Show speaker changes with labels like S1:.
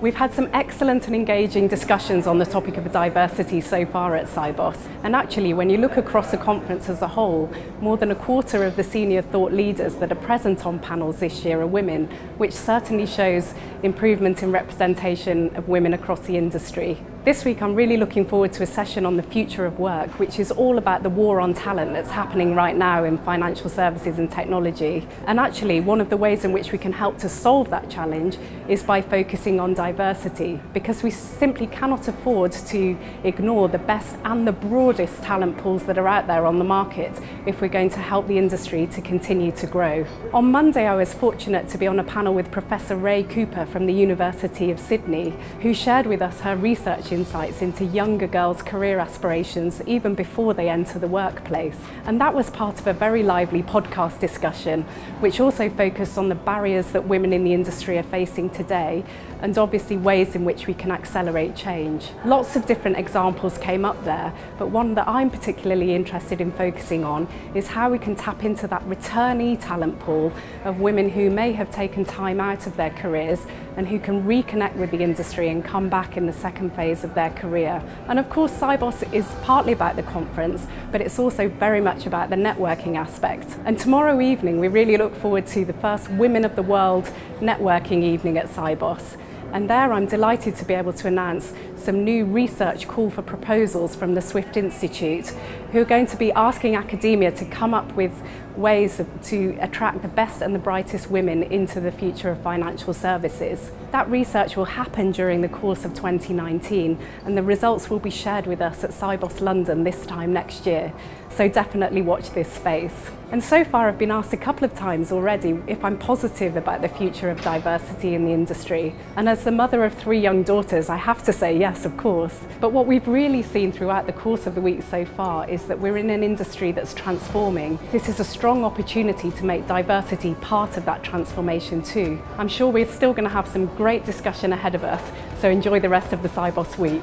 S1: We've had some excellent and engaging discussions on the topic of diversity so far at Cybos. And actually, when you look across the conference as a whole, more than a quarter of the senior thought leaders that are present on panels this year are women, which certainly shows improvement in representation of women across the industry. This week I'm really looking forward to a session on the future of work, which is all about the war on talent that's happening right now in financial services and technology. And actually, one of the ways in which we can help to solve that challenge is by focusing on diversity, because we simply cannot afford to ignore the best and the broadest talent pools that are out there on the market. if we're going to help the industry to continue to grow. On Monday, I was fortunate to be on a panel with Professor Ray Cooper from the University of Sydney, who shared with us her research insights into younger girls' career aspirations even before they enter the workplace. And that was part of a very lively podcast discussion, which also focused on the barriers that women in the industry are facing today, and obviously ways in which we can accelerate change. Lots of different examples came up there, but one that I'm particularly interested in focusing on is how we can tap into that returnee talent pool of women who may have taken time out of their careers and who can reconnect with the industry and come back in the second phase of their career. And of course, Cybos is partly about the conference, but it's also very much about the networking aspect. And tomorrow evening, we really look forward to the first Women of the World networking evening at Cybos. And there I'm delighted to be able to announce some new research call for proposals from the Swift Institute, who are going to be asking academia to come up with ways to attract the best and the brightest women into the future of financial services. That research will happen during the course of 2019 and the results will be shared with us at Cybos London this time next year. So definitely watch this space. And so far I've been asked a couple of times already if I'm positive about the future of diversity in the industry. And as the mother of three young daughters, I have to say yes, of course. But what we've really seen throughout the course of the week so far is that we're in an industry that's transforming. This is a strong strong opportunity to make diversity part of that transformation too. I'm sure we're still going to have some great discussion ahead of us, so enjoy the rest of the Cybos week.